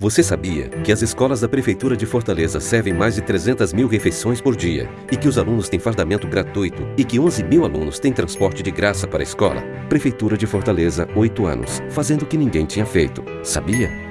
Você sabia que as escolas da Prefeitura de Fortaleza servem mais de 300 mil refeições por dia e que os alunos têm fardamento gratuito e que 11 mil alunos têm transporte de graça para a escola? Prefeitura de Fortaleza, 8 anos, fazendo o que ninguém tinha feito. Sabia?